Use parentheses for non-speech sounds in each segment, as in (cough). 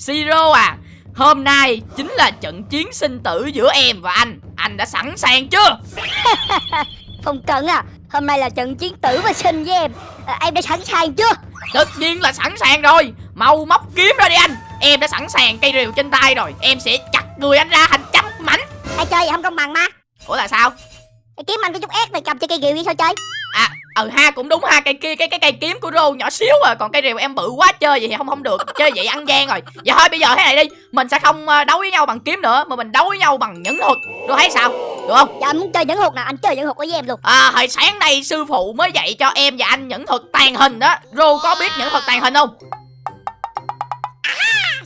Siro à Hôm nay chính là trận chiến sinh tử giữa em và anh. Anh đã sẵn sàng chưa? (laughs) Không cần à Hôm nay là trận chiến tử và sinh với em. À, Em đã sẵn sàng chưa? Tất nhiên là sẵn sàng rồi. Mau móc kiếm ra đi anh. Em đã sẵn sàng cây rìu trên tay rồi. Em sẽ chặt người anh ra thành trăm mảnh. Ai chơi vậy không công bằng mà. Ủa là sao? Cái kiếm anh có chút ép mày cầm chơi cây ghiệu vậy sao chơi ừ ha cũng đúng ha cây kia cái cái cây kiếm của rô nhỏ xíu à còn cây rìu em bự quá chơi vậy thì không không được chơi vậy ăn gian rồi. Vậy thôi bây giờ thế này đi mình sẽ không ờ, đấu với nhau bằng kiếm nữa mà mình đấu với nhau bằng nhẫn thuật. Rô thấy sao? Được không? Dạ anh muốn chơi nhẫn hụt nào anh chơi nhẫn hụt với em luôn. À hồi sáng nay sư phụ mới dạy cho em và anh nhẫn thuật tàn hình đó rô có biết nhẫn thuật tàn hình không?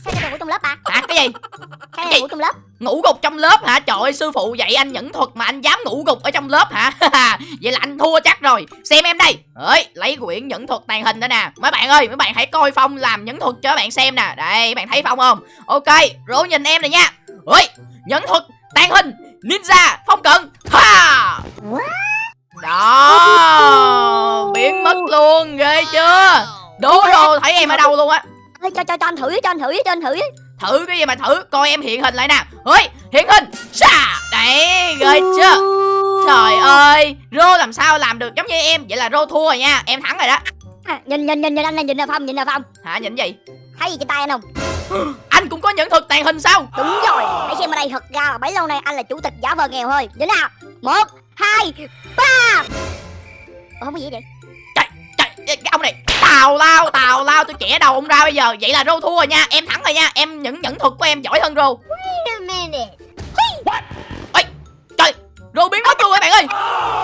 Sao cho ngủ trong lớp à? Hả cái gì? Sao Gì? cho ngủ trong lớp ngủ gục trong lớp hả? Trời ơi sư phụ dạy anh nhẫn thuật mà anh dám ngủ gục ở trong lớp hả? (laughs) Vậy là anh thua chắc rồi. Xem em đây. Ơi lấy quyển nhẫn thuật tàn hình đó nè. Mấy bạn ơi mấy bạn hãy coi phong làm nhẫn thuật cho các bạn xem nè. Đây bạn thấy phong không? Ok rỗ nhìn em này nha. Ôi, nhẫn thuật tàn hình ninja phong cận. Ha! Đó biến mất luôn ghê chưa? Đố rồi thấy em ở đâu luôn á? Cho, cho, cho anh thử cho anh thử cho anh thử thử cái gì mà thử? Coi em hiện hình lại nè. Ơi hiện hình. Xa đấy ghê chưa? Trời ơi rô làm sao làm được giống như em? Vậy là rô thua rồi nha. Em thắng rồi đó. À, Nhìn nhìn nhìn nhìn anh này nhìn là Phong nhìn là Phong. Hả nhìn gì? Thấy gì trên tay anh không? (gasps) Anh cũng có nhận thực tàn hình sao? Đúng rồi. Hãy xem ở đây thật ra là bấy lâu nay anh là chủ tịch giả vờ nghèo thôi. Đến nào. Một Hai Ba. Ủa không có gì vậy cái ông này tào lao tào lao tôi chẻ đầu ông ra bây giờ. Vậy là rô thua rồi nha em thắng rồi nha. Em những nhẫn thuật của em giỏi hơn rô. Ơi trời rô biến mất luôn các bạn ơi.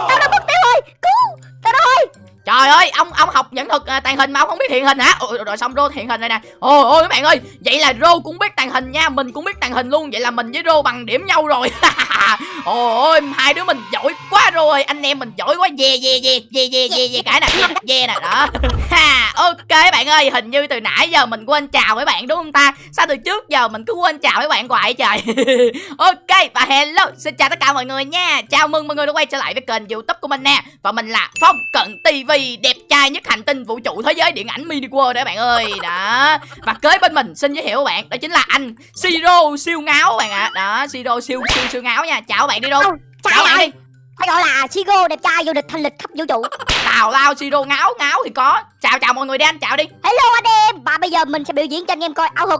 Tao đã mất tiêu rồi. Cứu Tao rồi Trời ơi, ông ông học nhận thuật à, tàn hình mà ông không biết hiện hình hả? Ôi, rồi xong Rô hiện hình này nè. Ôi ôi các bạn ơi, vậy là Rô cũng biết tàn hình nha, mình cũng biết tàn hình luôn. Vậy là mình với Rô bằng điểm nhau rồi. (laughs) Ôi ôi, hai đứa mình giỏi quá rồi, anh em mình giỏi quá. dê dê dê dê dê dê dê cái nè, dê nè đó. (laughs) Ha, ok bạn ơi, hình như từ nãy giờ mình quên chào mấy bạn đúng không ta? Sao từ trước giờ mình cứ quên chào mấy bạn hoài trời. (laughs) ok và hello, xin chào tất cả mọi người nha. Chào mừng mọi người đã quay trở lại với kênh YouTube của mình nè. Và mình là Phong Cận TV đẹp trai nhất hành tinh vũ trụ thế giới điện ảnh mini world đấy bạn ơi. Đó. Và kế bên mình xin giới thiệu các bạn đó chính là anh siro siêu ngáo bạn ạ. Đó siro siêu siêu siêu ngáo nha. Chào bạn đi đâu? Chào bạn đi. Phải gọi là Sigo đẹp trai vô địch thanh lịch khắp vũ trụ. Tào lao siro ngáo ngáo thì có. Chào chào mọi người đi anh chào đi. Hello anh em. Và bây giờ mình sẽ biểu diễn cho anh em coi. Ảo thuật.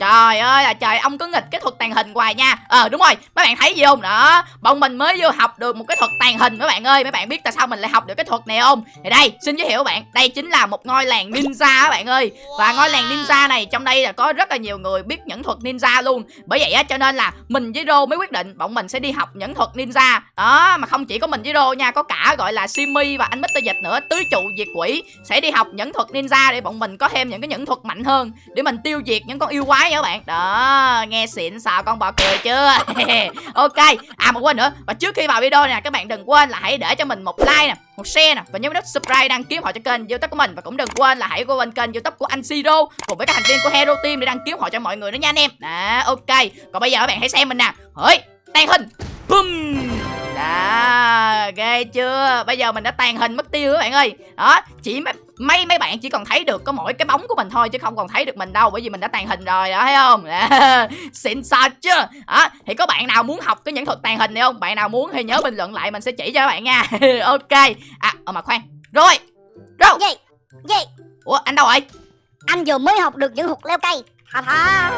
Trời ơi là trời, ông cứ nghịch cái thuật tàn hình hoài nha. Ờ đúng rồi, mấy bạn thấy gì không? Đó, Bọn mình mới vô học được một cái thuật tàn hình mấy bạn ơi. Mấy bạn biết tại sao mình lại học được cái thuật này không? Thì đây, xin giới thiệu các bạn, Đây chính là một ngôi làng ninja các bạn ơi. Và ngôi làng ninja này, trong đây là có rất là nhiều người biết những thuật ninja luôn. Bởi vậy á, cho nên là mình với Rô mới quyết định Bọn mình sẽ đi học những thuật ninja. Đó, mà không chỉ có mình với Rô nha, Có cả, gọi là, Simi và anh Mr. Dịch nữa, Tứ trụ diệt quỷ Sẽ đi học những thuật ninja để bọn mình có thêm những cái những thuật mạnh hơn, Để mình tiêu diệt những con yêu quái nha các bạn. Đó, nghe xịn xào con bò cười chưa? (laughs) Ok à mà quên nữa. Và trước khi vào video nè, các bạn đừng quên là hãy để cho mình một like nè, một share nè, và nhớ nút subscribe đăng ký họ cho kênh youtube của mình. Và cũng đừng quên là hãy qua bên kênh youtube của anh siro cùng với các thành viên của hero team để đăng ký họ cho mọi người nữa nha anh em. Đó, ok. Còn bây giờ các bạn hãy xem mình nè. Hỡi tàn hình. Bum đó ghê chưa? Bây giờ mình đã tàn hình mất tiêu các bạn ơi. Đó chỉ mấy mấy bạn chỉ còn thấy được có mỗi cái bóng của mình thôi chứ không còn thấy được mình đâu bởi vì mình đã tàn hình rồi đó thấy không? (laughs) Xịn sò chưa đó thì có bạn nào muốn học cái nhẫn thuật tàn hình này không? Bạn nào muốn thì nhớ bình luận lại mình sẽ chỉ cho các bạn nha. (laughs) Ok. À ờ mà khoan. Rồi. Rồi. Gì Gì ủa anh đâu rồi? Anh vừa mới học được những hụt leo cây. Thà thà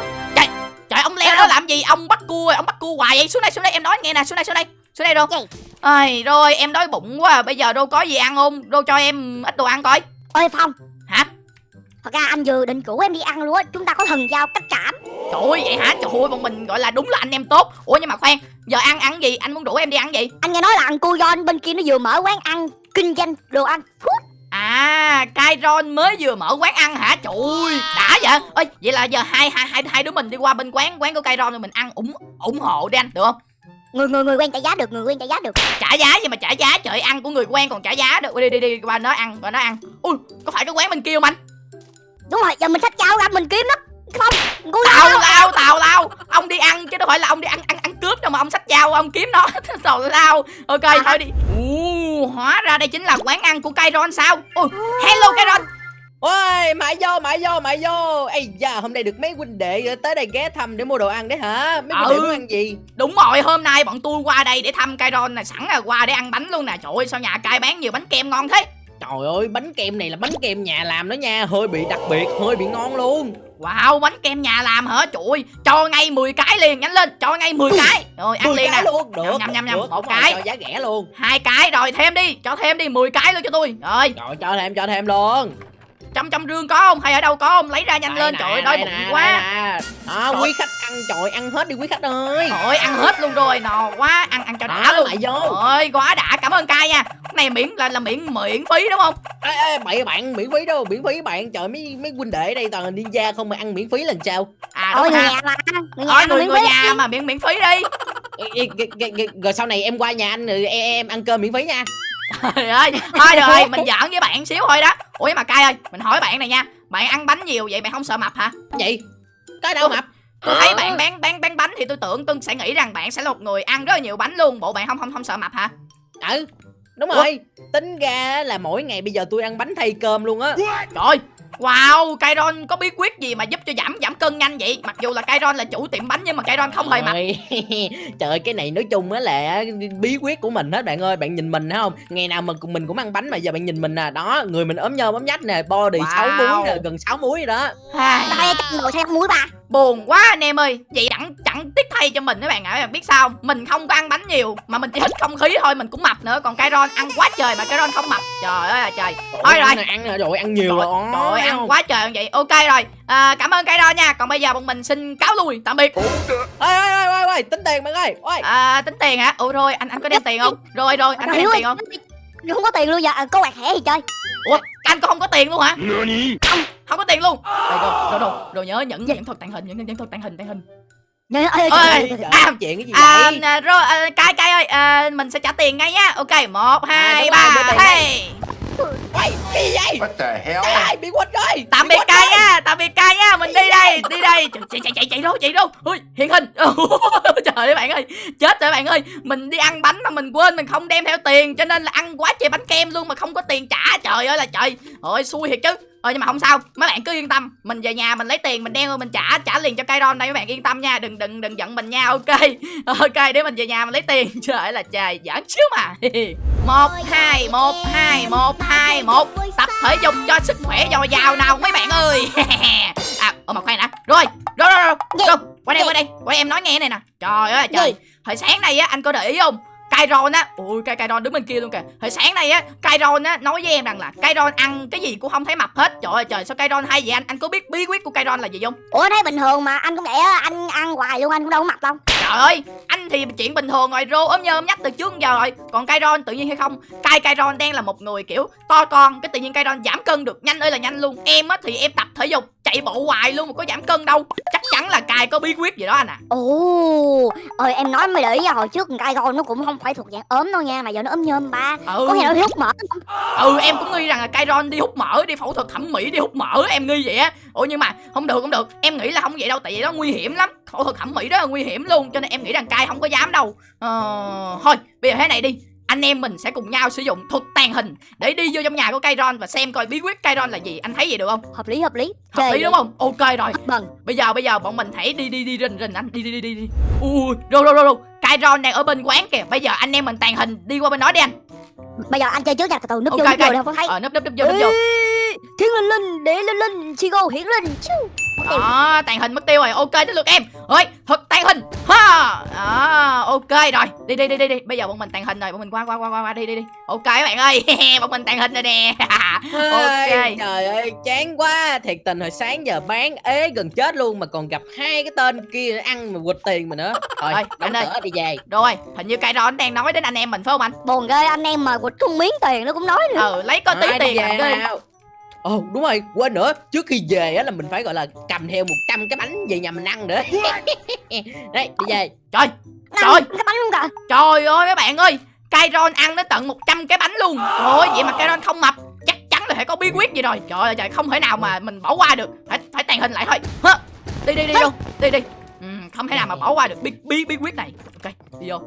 trời ông leo đó làm gì? Ông bắt cua ông bắt cua hoài vậy? Xuống đây xuống đây em nói nghe nè xuống đây xuống đây xuống đây Gì? Ai, rồi em đói bụng quá à. bây giờ đâu có gì ăn không? Đâu cho em ít đồ ăn coi. Ôi Phong. Hả? Thật ra anh vừa định cũ em đi ăn luôn á. Chúng ta có thần giao cách cảm Trời ơi vậy hả? Trời ơi bọn mình gọi là đúng là anh em tốt. Ủa nhưng mà khoan Giờ ăn ăn gì? Anh muốn rủ em đi ăn gì? Anh nghe nói là ăn cô John bên kia nó vừa mở quán ăn Kinh doanh đồ ăn. Food À Kairon mới vừa mở quán ăn hả? Trời ơi đã vậy. Ơi vậy là giờ hai hai hai hai đứa mình đi qua bên quán quán của Kairon rồi mình ăn ủng ủng hộ đi anh được không? Người người người quen trả giá được Người quen trả giá được. Trả giá gì mà trả giá? Trời ăn của người quen còn trả giá được. Đi đi đi qua nó ăn qua nó ăn. Ui có phải cái quán bên kia không anh? Đúng rồi giờ mình xách cháo ra mình kiếm nó tào John lao tào lao. Ông đi ăn chứ đâu phải là ông đi ăn ăn ăn cướp đâu mà ông xách dao ông kiếm nó. (laughs) Tào lao. Ok thôi đi. Ồ, hóa ra đây chính là quán ăn của Kairon sao? Ui hello Kairon Ôi, mãi vô, mãi vô, mãi vô. Ây da, hôm nay được mấy huynh đệ tới đây ghé thăm để mua đồ ăn đấy hả? Mấy huynh đệ Ừ. muốn ăn gì? Đúng rồi, hôm nay bọn tôi qua đây để thăm Kairon này sẵn là qua để ăn bánh luôn nè. Trời ơi, sao nhà cai bán nhiều bánh kem ngon thế? Trời ơi, bánh kem này là bánh kem nhà làm đó nha, hơi bị đặc biệt, hơi bị ngon luôn. Wow, bánh kem nhà làm hả? Trời ơi, cho ngay 10 cái liền, nhanh lên, cho ngay 10 cái. Rồi ăn 10 liền nè. luôn, được. Nhầm, nhầm, nhầm, được, một cái. cho giá rẻ luôn. Hai cái rồi thêm đi, cho thêm đi 10 cái luôn cho tôi. Rồi, Rồi cho thêm cho thêm luôn. Trong trong rương có không? Hay ở đâu có không? Lấy ra nhanh Đây lên, nè, trời ơi, đói bụng quá. Đó, Trời. quý khách ăn trời ăn hết đi quý khách ơi. Trời ơi, ăn hết luôn rồi, no quá, ăn ăn cho đã Đó, luôn. lại vô. Trời ơi, quá đã, cảm ơn cai nha. Cái này miễn là là miễn miễn phí đúng không? Ê, ê, bậy bạn miễn phí đâu, miễn phí bạn. Trời mấy mấy huynh đệ đây toàn là ninja không mà ăn miễn phí lần sao? À Ôi đúng người ha. nhà mà Người mà người miễn người phí nhà mà miễn miễn phí đi. Rồi sau này em qua nhà anh rồi em, em ăn cơm miễn phí nha. Trời ơi, thôi rồi, mình giỡn với bạn xíu thôi đó. Ủa mà cai ơi, mình hỏi bạn này nha. Bạn ăn bánh nhiều vậy bạn không sợ mập hả? Vậy cái đâu mập. Tôi thấy bạn bán bán bán bánh thì tôi tưởng tôi sẽ nghĩ rằng bạn sẽ là một người ăn rất là nhiều bánh luôn. Bộ bạn không không không sợ mập hả? Ừ. Đúng Ủa? rồi. Tính ra là mỗi ngày bây giờ tôi ăn bánh thay cơm luôn á. Trời ơi, Wow, Kairon có bí quyết gì mà giúp cho giảm giảm cân nhanh vậy? Mặc dù là Kairon là chủ tiệm bánh nhưng mà Kairon không hề mập. Trời, Trời ơi, (laughs) cái này nói chung á là bí quyết của mình hết bạn ơi Bạn nhìn mình thấy không Ngày nào mình mình cũng ăn bánh mà giờ bạn nhìn mình nè Đó người mình ốm nhôm ốm nhách nè Body Wow. 6 múi nè gần 6 múi rồi đó Ai, Đây trăm đồ theo muối ba Buồn quá anh em ơi. Vậy chẳng chẳng tiếc thay cho mình các bạn ạ Các bạn biết sao không? Mình không có ăn bánh nhiều Mà mình chỉ hít không khí thôi mình cũng mập nữa. Còn Kairon ăn quá trời mà Kairon không mập. Trời ơi là trời. Thôi rồi. ăn rồi ăn nhiều rồi. trời ơi, ăn quá trời vậy. Ok rồi. À, Cảm ơn Kairon nha. Còn bây giờ bọn mình xin cáo lui Tạm biệt. Ôi ôi ôi ôi tính tiền bạn ơi. Ôi. À, Tính tiền hả? Ủa rồi anh anh có đem tiền không? Rồi rồi anh có đem tiền không? Không có tiền luôn giờ à, có quạt thẻ thì chơi Ủa anh có không có tiền luôn hả? Không không có tiền luôn. Đây, Đồ đồ đồ đồ nhớ nhẫn nhẫn thuật tàng hình nhẫn nhẫn thuật tàng hình tàng hình. Nhớ- ơi, trời. à, chuyện cái gì À, vậy? à, rồi à, cai cai ơi à, mình sẽ trả tiền ngay nhá. Ok một hai đúng ba hey. Cái gì vậy? What the hell? Trời ơi bị quýt rồi tạm biệt cai. Nha tạm biệt cai nha mình đi đây đi đây. Chạy chạy chạy chạy, đâu chạy đâu. Ui hiện hình. (laughs) Trời ơi bạn ơi chết rồi bạn ơi. Mình đi ăn bánh mà mình quên mình không đem theo tiền cho nên là ăn quá trời bánh kem luôn mà không có tiền trả. Trời ơi là trời. Ôi xui thiệt chứ. Ờ nhưng mà không sao mấy bạn cứ yên tâm. Mình về nhà mình lấy tiền mình đem rồi mình trả trả liền cho Kairon đây mấy bạn yên tâm nha. Đừng đừng đừng giận mình nha. Ok (laughs) ok để mình về nhà mình lấy tiền. (laughs) Trời ơi là trời giỡn xíu mà. Một hai một hai một hai một. tập thể dục cho sức khỏe dồi dào nào mấy bạn ơi (laughs) à ơ mà khoan đã. Rồi rồi rồi rồi, rồi. qua đây qua đây qua đây em nói nghe này nè. Trời ơi trời. Hồi sáng nay á anh có để ý không? Kairon á Ui Kai Kairon đứng bên kia luôn kìa. Hồi sáng nay á Kairon á nói với em rằng là Kairon ăn cái gì cũng không thấy mập hết. Trời ơi trời sao Kairon hay vậy anh? Anh có biết bí quyết của Kairon là gì không? Ủa thấy bình thường mà. Anh cũng vậy á Anh ăn hoài luôn anh cũng đâu có mập đâu. Trời ơi Anh thì chuyện bình thường rồi Rô ốm nhơ ốm nhách từ trước giờ rồi. Còn Kairon tự nhiên hay không? Kai Kairon đang là một người kiểu to con Cái tự nhiên Kairon giảm cân được. Nhanh ơi là nhanh luôn. Em á thì em tập thể dục chạy bộ hoài luôn mà có giảm cân đâu. Chắc chắn là Kai có bí quyết gì đó anh à Ồ Ơi em nói mới để ý nha Hồi trước cai con nó cũng không phải thuộc dạng ốm đâu nha Mà giờ nó ốm nhôm ba. Ừ. Có nào nó hút mỡ ừ em cũng nghi rằng là Kairon đi hút mỡ đi phẫu thuật thẩm mỹ đi hút mỡ em nghi vậy á. Ủa nhưng mà không được không được. Em nghĩ là không vậy đâu tại vì đó nguy hiểm lắm. Phẫu thuật thẩm mỹ rất là nguy hiểm luôn cho nên em nghĩ rằng Kai không có dám đâu. Ờ, thôi bây giờ thế này đi. Anh em mình sẽ cùng nhau sử dụng thuật tàn hình để đi vô trong nhà của Kairon và xem coi bí quyết Kairon là gì. Anh thấy vậy được không? Hợp lý hợp lý. Hợp lý đúng không? Ok rồi. Vâng bây giờ bây giờ bọn mình hãy đi đi đi rình rình anh. Đi đi đi đi đi. Ui rồi rồi rồi rồi Kairon đang ở bên quán kìa. Bây giờ anh em mình tàn hình đi qua bên đó đi anh. Bây giờ anh chơi trước nha Từ từ núp Ok, vô núp ok. vô không có thấy. Ờ nấp nấp nấp vô nấp vô. Thiên linh linh Để linh linh Chi cô hiển linh Chiu. Đó tàn hình mất tiêu rồi. Ok tới lượt em. Ơi thuật tàn hình. Ha. Đó ok rồi. Đi đi đi đi đi. Bây giờ bọn mình tàn hình rồi. Bọn mình qua qua qua qua, đi đi đi. Ok các bạn ơi. (laughs) Bọn mình tàn hình rồi nè. (laughs) Ok. Trời ơi chán quá. Thiệt tình hồi sáng giờ bán ế gần chết luôn Mà còn gặp hai cái tên kia ăn mà quỵt tiền mà nữa. Đóng anh ơi. cửa đi về. Rồi hình như cái đó đang nói đến anh em mình phải không anh? Buồn ghê anh em mà quýt không miếng tiền nó cũng nói nữa. Ừ lấy có tí Thôi, đi tiền về là ghê nào Ồ đúng rồi quên nữa. Trước khi về á là mình phải gọi là cầm theo 100 cái bánh về nhà mình ăn nữa. (laughs) Đấy đi về. Trời Trời. cái bánh luôn kìa. Trời ơi mấy bạn ơi Kairon ăn tới tận 100 cái bánh luôn. Trời ơi vậy mà Kairon không mập Chắc chắn là phải có bí quyết gì rồi. Trời ơi trời không thể nào mà mình bỏ qua được. Phải phải tàn hình lại thôi. Hả? Đi đi đi luôn Đi đi. Ừ, Không thể nào mà bỏ qua được bí, bí, bí quyết này. Ok đi vô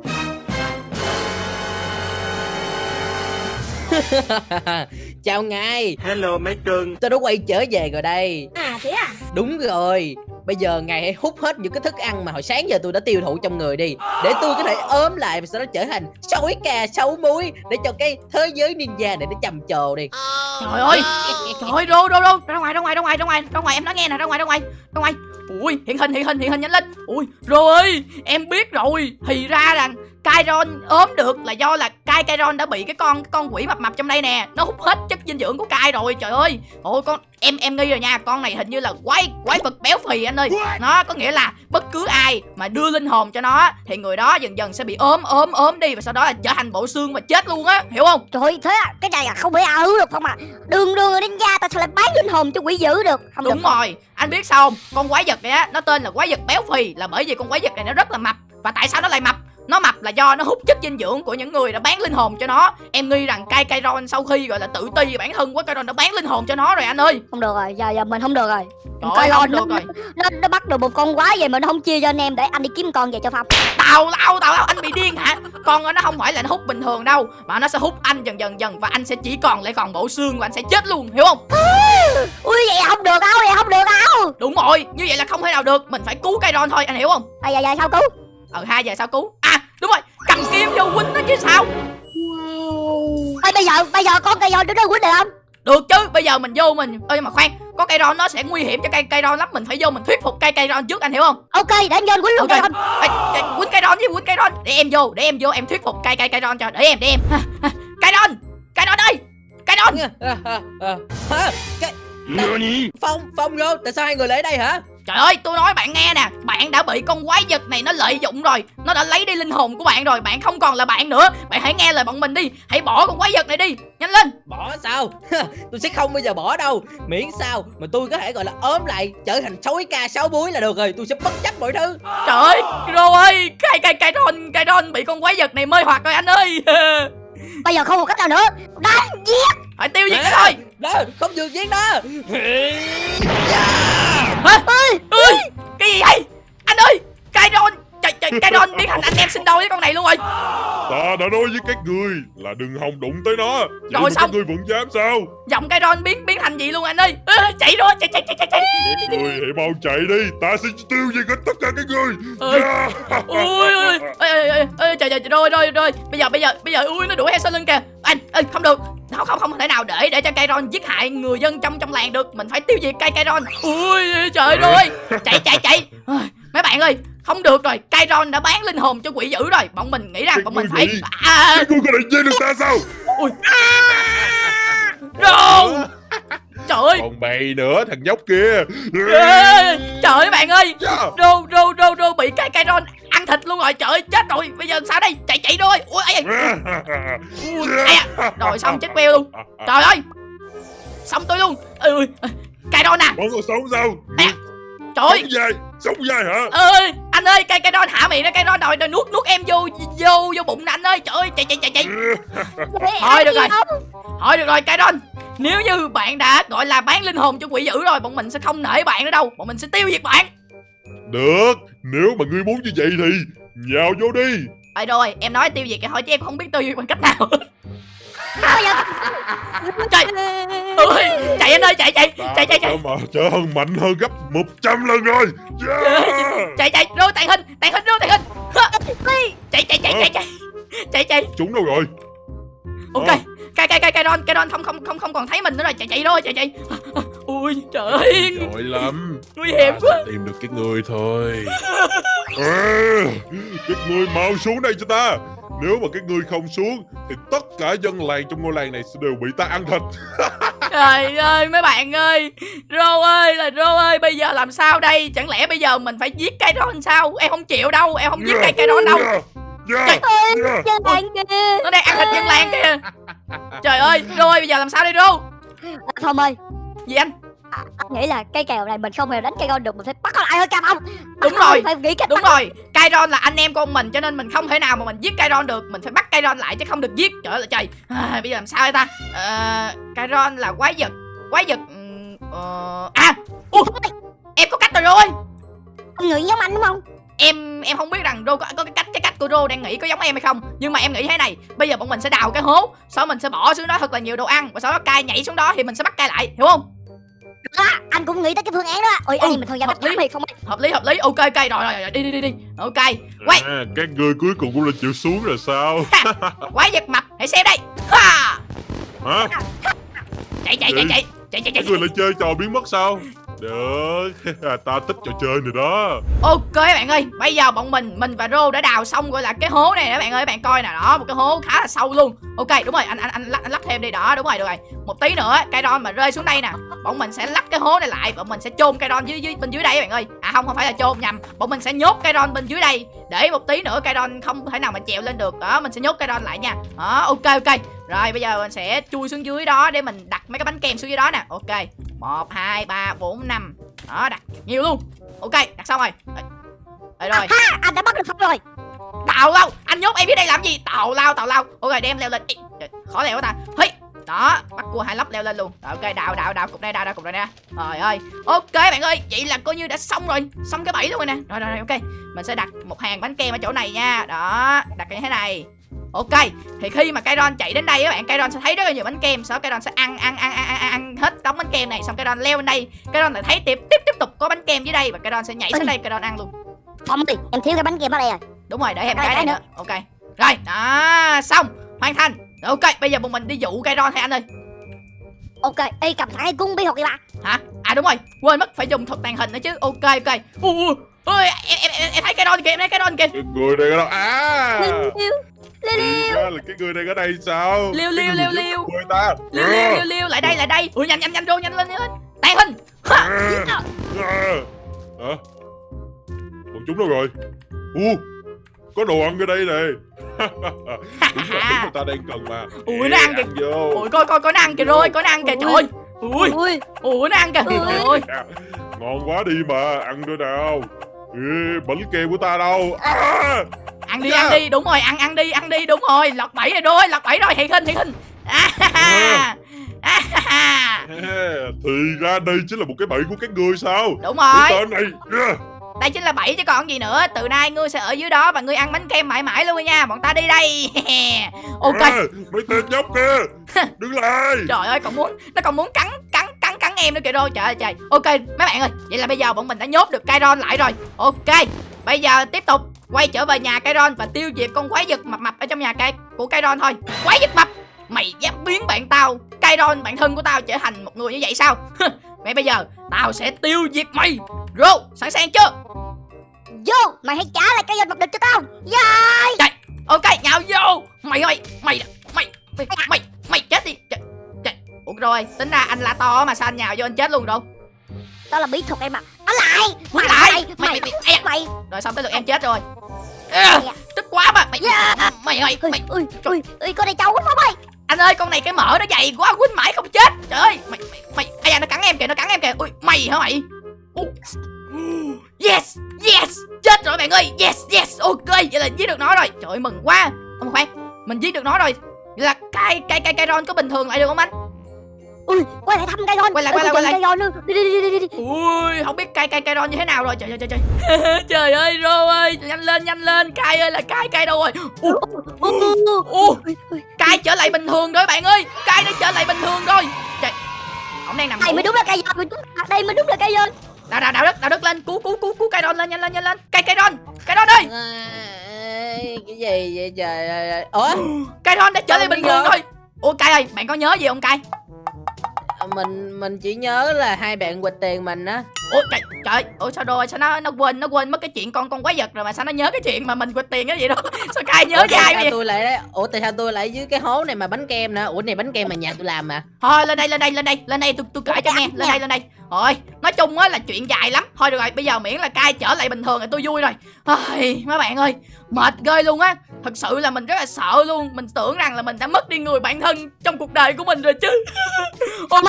(laughs) chào ngài. Hello mấy cưng tôi đã quay trở về rồi đây? À thế à? Đúng rồi. Bây giờ ngài hãy hút hết những cái thức ăn mà hồi sáng giờ tôi đã tiêu thụ trong người đi để tôi có thể ốm lại và sau đó trở thành sói cà sấu muối để cho cái thế giới ninja này nó trầm trồ đi. Trời ơi trời ơi rô rô rô ra ngoài ra ngoài ra ngoài ra ngoài ra ngoài em nói nghe nè ra ngoài ra ngoài ra ngoài. Ui hiện hình hiện hình hiện hình nhanh lên. Ui rô ơi em biết rồi. Thì ra rằng Kairon ốm được là do là Kai Kairon đã bị cái con cái con quỷ mập mập trong đây nè. Nó hút hết chất dinh dưỡng của Kai rồi trời ơi. Ôi con em em nghi rồi nha. Con này hình như là quái quái vật béo phì anh ơi. Nó có nghĩa là bất cứ ai mà đưa linh hồn cho nó thì người đó dần dần sẽ bị ốm ốm ốm đi và sau đó là trở thành bộ xương và chết luôn á. Hiểu không? Trời ơi, thế à, cái này là không thể ảo được không à? Đường đường đến gia ta sao lại bán linh hồn cho quỷ dữ được? Không Đúng được. Không? rồi, anh biết sao không? Con quái vật này á, nó tên là quái vật béo phì là bởi vì con quái vật này nó rất là mập. Và tại sao nó lại mập? Nó mập là do nó hút chất dinh dưỡng của những người đã bán linh hồn cho nó. Em nghi rằng Kai Kairon sau khi gọi là tự ti về bản thân của Kairon đã bán linh hồn cho nó rồi anh ơi. Không được rồi, giờ giờ mình không được rồi Trời ơi, Ron không được nó- rồi. nó, nó bắt được một con quái vậy mà nó không chia cho anh em để anh đi kiếm con về cho Phong Tào tào tào tào anh bị điên hả? Con nó không phải là nó hút bình thường đâu, mà nó sẽ hút anh dần dần dần và anh sẽ chỉ còn lại còn bộ xương và anh sẽ chết luôn, hiểu không? Ui vậy không được đâu, vậy không được đâu Đúng rồi, như vậy là không thể nào được, mình phải cứu Kairon thôi, anh hiểu không? À giờ giờ sao cứu Ờ hai giờ sao cứu? À, đúng rồi, cầm kim vô huynh nó chứ sao? Ê bây giờ, bây giờ con cây Ron nó quýnh được không? Được chứ, bây giờ mình vô mình Ơi mà khoan, có cây ron nó sẽ nguy hiểm cho cây cây ron lắm Mình phải vô mình thuyết phục cây cây ron trước anh hiểu không? Ok, để anh vô anh quýnh luôn cây Ok. Ron Quýnh cây ron với quýnh cây ron Để em vô, để em vô, em thuyết phục cây cây cây ron cho Để em, để em. Cây ron, cây ron ơi Cây ron cái phong phong vô tại sao hai người lại ở đây hả Trời ơi, tôi nói bạn nghe nè Bạn đã bị con quái vật này nó lợi dụng rồi Nó đã lấy đi linh hồn của bạn rồi Bạn không còn là bạn nữa. Bạn hãy nghe lời bọn mình đi Hãy bỏ con quái vật này đi Nhanh lên. Bỏ sao? (laughs) Tôi sẽ không bao giờ bỏ đâu miễn sao mà tôi có thể gọi là ốm lại trở thành sói ca sáu muối là được rồi tôi sẽ bất chấp mọi thứ. Trời ơi, Rô ơi Cây cây cây ron, cây ron bị con quái vật này mê hoặc rồi anh ơi (laughs) Bây giờ không một cách nào nữa. Đánh giết. Phải tiêu diệt nó thôi. đó không được giết đó Hả? Ơi, cái gì vậy? Anh ơi, Kairon, trời trời, Kairon biến thành anh em sinh đôi với con này luôn rồi. Ta đã nói với các người là đừng hòng đụng tới nó Vậy Rồi xong. các người vẫn dám sao Giọng Kairon biến biến thành gì luôn anh ơi? Ơ, chạy rồi, chạy chạy chạy chạy chạy. Các người hãy mau chạy đi Ta sẽ tiêu diệt hết tất cả các người Ơi. Yeah. Ui ui ơi ơi ơi ơi trời trời rồi rồi rồi. Bây giờ bây giờ bây giờ ui nó đuổi theo sau lưng kìa. Anh ơi không được. Không không không thể nào để để cho Kairon giết hại người dân trong trong làng được. Mình phải tiêu diệt cây Kairon. Ui trời ơi. Chạy chạy chạy. Ôi, Mấy bạn ơi, không được rồi, Kairon đã bán linh hồn cho quỷ dữ rồi. Bọn mình nghĩ rằng bọn mình phải à, Các người có thể giết được ta sao? Rô Trời ơi. Còn mày nữa thằng nhóc kia. Trời ơi bạn ơi. Rô rô rô rô bị cái cây ron ăn thịt luôn rồi. Trời ơi chết rồi. Bây giờ sao đây? Chạy chạy thôi. Ui ấy, ui, ấy, à. Rồi xong chết queo luôn. Trời ơi. Xong tôi luôn. Ừ, Cây ron à. Bọn còn sống sao? À, Trời ơi. Sống dài Sống dài hả? Ơi anh ơi cây cây ron hạ miệng đó cây ron đòi đòi nuốt nuốt em vô vô vô bụng anh ơi. Trời ơi chạy chạy chạy chạy. (laughs) Thôi, được rồi. thôi được rồi cây ron nếu như bạn đã gọi là bán linh hồn cho quỷ dữ rồi bọn mình sẽ không nể bạn nữa đâu. Bọn mình sẽ tiêu diệt bạn. Được Nếu mà ngươi muốn như vậy thì Nhào vô đi. Ê rồi em nói tiêu diệt cái thôi chứ em không biết tiêu diệt bằng cách nào (laughs) (laughs) Trời. Ơi chạy anh ơi chạy chạy chạy chạy chạy mà trở hơn mạnh hơn gấp 100 lần rồi. Yeah. chạy chạy rồi tàn hình tàn hình rồi tàn hình chạy chạy chạy chạy chạy chạy chạy Chúng đâu rồi? Ok Ờ. cây cây cây cây ron cây ron không không không không còn thấy mình nữa rồi. Chạy chạy thôi chạy chạy ui trời ơi. Lắm. Nguy hiểm quá. sẽ tìm được cái người thôi. À, Các ngươi mau xuống đây cho ta Nếu mà các ngươi không xuống Thì tất cả dân làng trong ngôi làng này sẽ đều bị ta ăn thịt. (laughs) Trời ơi mấy bạn ơi rô ơi là rô ơi bây giờ làm sao đây? Chẳng lẽ bây giờ mình phải giết cây ron sao? Em không chịu đâu em không giết cây cây ron đâu. Yeah, yeah, yeah. Làng kia nó đang ăn thịt dân làng kìa. Trời ơi rô ơi bây giờ làm sao đây rô? Phong ơi gì anh? à, anh nghĩ là cây kèo này mình không hề đánh cây con được mình phải bắt nó lại thôi cam không Đúng rồi. phải nghĩ cách đúng rồi. Kairon là anh em của mình cho nên mình không thể nào mà mình giết Kairon được. Mình phải bắt Kairon lại chứ không được giết. Trời ơi là trời. À, bây giờ làm sao đây ta? À, Kairon là quái vật. Quái vật ờ, à Ủa, em có cách rồi rồi? Con người giống anh đúng không? Em em không biết rằng Rô có, có cái cách cái cách cô Rô đang nghĩ có giống em hay không. Nhưng mà em nghĩ thế này. Bây giờ bọn mình sẽ đào cái hố sau mình sẽ bỏ xuống đó thật là nhiều đồ ăn và sau đó cay nhảy xuống đó thì mình sẽ bắt cay lại hiểu không đó anh cũng nghĩ tới cái phương án đó ôi anh Ừ, mình thường ra hợp lý. thì không hợp lý hợp lý ok ok rồi rồi, rồi đi đi đi đi ok quay À, các ngươi cuối cùng cũng là chịu xuống rồi sao? quái vật mập hãy xem đây ha Hả? chạy chạy chạy chạy chạy chạy chạy Các ngươi lại chơi trò biến mất sao? Được, (laughs) ta thích trò chơi này đó. ok bạn ơi bây giờ bọn mình mình và Rô đã đào xong gọi là cái hố này các bạn ơi các bạn coi nè. Đó một cái hố khá là sâu luôn. Ok đúng rồi anh anh anh lắp, anh lắp thêm đi. Đó đúng rồi được rồi. Một tí nữa cây đòn mà rơi xuống đây nè. Bọn mình sẽ lắp cái hố này lại bọn mình sẽ chôn cây đòn dưới dưới bên dưới đây bạn ơi. À không không phải là chôn nhầm. Bọn mình sẽ nhốt cây đòn bên dưới đây để một tí nữa cây đòn không thể nào mà trèo lên được. Đó mình sẽ nhốt cây đòn lại nha. Đó ok ok. Rồi bây giờ mình sẽ chui xuống dưới đó để mình đặt mấy cái bánh kem xuống dưới đó nè. Ok. Một hai ba bốn năm. Đó đặt nhiều luôn. Ok đặt xong rồi. Đây rồi. Ha anh đã bắt được phong rồi. Tào lao anh nhốt em dưới đây làm gì? Tào lao tào lao. Ok đem leo lên. Ê, khó leo quá ta đó bắt cua hai lắp leo lên luôn. Rồi, ok đào đào đào cục đây đào đào cục đây nè. Trời ơi. Ok bạn ơi vậy là coi như đã xong rồi. Xong cái bẫy luôn rồi nè. Rồi rồi, rồi ok. Mình sẽ đặt một hàng bánh kem ở chỗ này nha. Đó đặt như thế này. Ok thì khi mà Kairon chạy đến đây các bạn Kairon sẽ thấy rất là nhiều bánh kem. Sau Kairon sẽ ăn ăn ăn ăn ăn, ăn hết đống bánh kem này. Xong Kairon leo lên đây. Kairon lại thấy tiếp tiếp tiếp tục có bánh kem dưới đây và Kairon sẽ nhảy xuống đây Kairon ăn luôn. Phong ơi em thiếu cái bánh kem ở đây rồi đúng rồi để Rồi, cái này cái nữa. Ok. Rồi đó xong. Hoàn thành ok bây giờ bọn mình đi dụ cây ron thôi anh ơi ok y cầm thẳng cái cung bi hột đi ba hả à đúng rồi quên mất phải dùng thuật tàng hình nữa chứ ok ok ui ui em em em, em thấy cây ron kìa em thấy cây ron kìa Cái người này ở đâu? À! liêu liêu là cái người này ở đây sao? Liêu, liêu, liêu, liêu. Người ta. liêu liêu liêu liêu lại đây lại đây ui nhanh nhanh nhanh rô nhanh lên nhanh lên tàng hình à, à. Hả? Bọn chúng đâu rồi? U, có đồ ăn ở đây này. Đúng là mà ta đang cần mà. Ui, nó ăn kìa. vô. ui coi coi có nó ăn kìa rồi có nó ăn kìa trời ơi ui ui ui nó ăn kìa trời ơi Ngon quá đi mà, ăn nữa nào. Ê, bánh kem của ta đâu? À! ăn đi Dạ. ăn đi đúng rồi ăn ăn đi ăn đi đúng rồi lọt bẫy rồi rồi lọt bẫy rồi thiệt hình thiệt hình à, à. Thì ra đây chính là một cái bẫy của các ngươi sao? đúng Cái rồi tên này. à, đây chính là bẫy chứ còn gì nữa. Từ nay ngươi sẽ ở dưới đó và ngươi ăn bánh kem mãi mãi luôn nha. Bọn ta đi đây. (laughs) Ok. À, mấy tên nhóc kia, (laughs) đứng lại. trời ơi còn muốn nó còn muốn cắn cắn cắn cắn em nữa kìa rồi trời ơi trời. Ok mấy bạn ơi vậy là bây giờ bọn mình đã nhốt được Kairon lại rồi. Ok bây giờ tiếp tục quay trở về nhà Kairon và tiêu diệt con quái vật mập mập ở trong nhà cây của Kairon thôi. Quái vật mập! Mày dám biến bạn tao Kairon bạn thân của tao trở thành một người như vậy sao? (laughs) Vậy bây giờ tao sẽ tiêu diệt mày Rô sẵn sàng chưa? Vô mày hãy trả lại cái danh mập địch cho tao. Yeah. ok nhào vô. Mày ơi mày mày mày mày, mày chết đi. Trời, trời. ủa rồi tính ra anh la to mà sao anh nhào vô anh chết luôn đâu đó là bí thuật em mà ở lại. Mày lại. mày mày mày mày mày, mày rồi xong tới lượt em chết rồi. À, tức quá mà. Mày Yeah. mày ơi mày. ui ui ui con này trâu quá phong ơi. Anh ơi con này cái mỡ nó dày quá quýnh mãi không chết. Trời ơi mày mày mày. Ai da nó cắn em kìa nó cắn em kìa. Ui mày hả mày. Yes yes. Chết rồi bạn ơi. Yes yes. Ok vậy là giết được nó rồi. Trời ơi mừng quá. Ông khoan. Mình giết được nó rồi. Vậy là cây cây cây cây ron có bình thường lại được không anh? Ui quay lại thăm cây ron Quay lại, quay lại, quay lại. cây ron nữa đi đi đi đi đi. Ui không biết cây cây cây ron như thế nào rồi. Trời trời trời trời. (laughs) Trời ơi rô ơi. Nhanh lên nhanh lên. Cây ơi là cây cây đâu rồi? Cây trở lại bình thường rồi bạn ơi. Cây đã trở lại bình thường rồi. Trời. Ông đang nằm đây mới đúng là cây ron đây mới đúng là cây ron đào đào đào đất đào đất lên. Cứu cứu cứu cứu cây ron lên nhanh lên nhanh lên. Cây cây ron cây ơi. À, cái gì vậy trời? Ơi ủa? Cây ron đã trở lại bình thường rồi. Ủa cây ơi bạn có nhớ gì không cây mình mình chỉ nhớ là hai bạn quỵt tiền mình á ủa trời trời ủa sao rồi sao nó nó quên nó quên mất cái chuyện con con quái vật rồi mà sao nó nhớ cái chuyện mà mình quỵt tiền cái gì đó (laughs) sao cây nhớ Ủa, sao vậy? tôi lại ủa tại sao tôi lại dưới cái hố này mà bánh kem nè? Ủa này bánh kem mà nhà tôi làm mà. Thôi lên đây lên đây lên đây lên đây tôi tôi kể cho nghe lên đây lên đây. Rồi nói chung á là chuyện dài lắm. Thôi được rồi bây giờ miễn là cai trở lại bình thường thì tôi vui rồi. Ai, mấy bạn ơi mệt ghê luôn á. Thật sự là mình rất là sợ luôn. Mình tưởng rằng là mình đã mất đi người bạn thân trong cuộc đời của mình rồi chứ. (laughs) Ok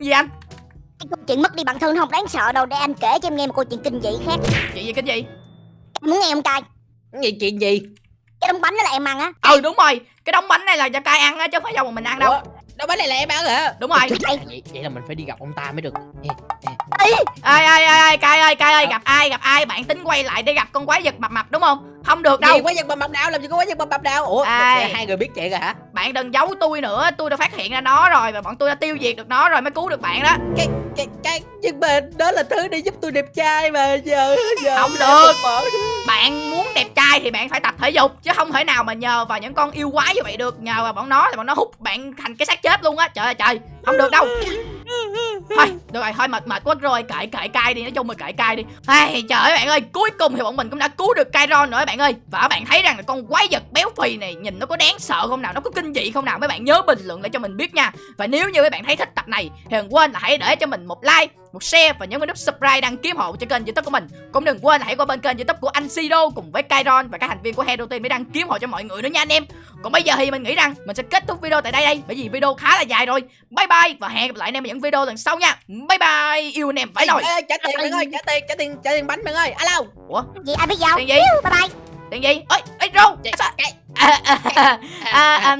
gì anh cái câu chuyện mất đi bản thân nó không? Đáng sợ đâu để anh kể cho em nghe một câu chuyện kinh dị khác. Chuyện gì cái gì Em muốn nghe không cay cái gì chuyện gì? Cái đống bánh đó là em ăn á. Ừ đúng rồi. Cái đống bánh này là cho cai ăn á chứ không phải do mình ăn đâu. Ủa đâu bánh này là em ăn hả? Đúng rồi. Vậy, vậy là mình phải đi gặp ông ta mới được gì ai ai ai ai cay ơi cay ơi gặp ai gặp ai bạn tính quay lại để gặp con quái vật mập mập đúng không? Không được đâu gì. quái vật bầm bầm nào? Làm gì có quái vật bầm bầm nào? Ủa Ai? hai người biết chuyện rồi hả? Bạn đừng giấu tôi nữa tôi đã phát hiện ra nó rồi và bọn tôi đã tiêu diệt được nó rồi mới cứu được bạn đó. Cái cái cái nhưng mà đó là thứ để giúp tôi đẹp trai mà giờ giờ Không được. bạn muốn đẹp trai thì bạn phải tập thể dục chứ không thể nào mà nhờ vào những con yêu quái như vậy được. Nhờ vào bọn nó thì bọn nó hút bạn thành cái xác chết luôn á. Trời ơi trời không được đâu thôi, được rồi, thôi, mệt mệt quá rồi. Cãi cãi cai đi, nói chung là cãi cai đi. Ai trời ơi, bạn ơi, cuối cùng thì bọn mình cũng đã cứu được Kairon rồi bạn ơi. Và các bạn thấy rằng là con quái vật béo phì này nhìn nó có đáng sợ không nào, nó có kinh dị không nào? Mấy bạn nhớ bình luận lại cho mình biết nha. Và nếu như mấy bạn thấy thích tập này thì đừng quên là hãy để cho mình một like một share và nhấn vào nút subscribe đăng ký hộ cho kênh youtube của mình cũng đừng quên là hãy qua bên kênh youtube của anh Sido cùng với Kairon và các thành viên của Hero Team để đăng ký hộ cho mọi người nữa nha anh em còn bây giờ thì mình nghĩ rằng mình sẽ kết thúc video tại đây đây bởi vì video khá là dài rồi bye bye và hẹn gặp lại anh em ở những video lần sau nha bye bye yêu anh em phải rồi trả tiền bạn ơi trả tiền trả tiền trả tiền bánh bạn ơi alo gì ai biết gì không tiền gì bye bye tiền gì ơi ê rô à, à, à, à, à, à, à,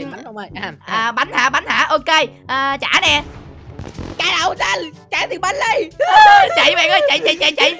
à, à. à, bánh hả bánh hả ok à, trả nè chạy đâu xanh chạy thì bánh đi chạy bạn ơi chạy chạy chạy chạy.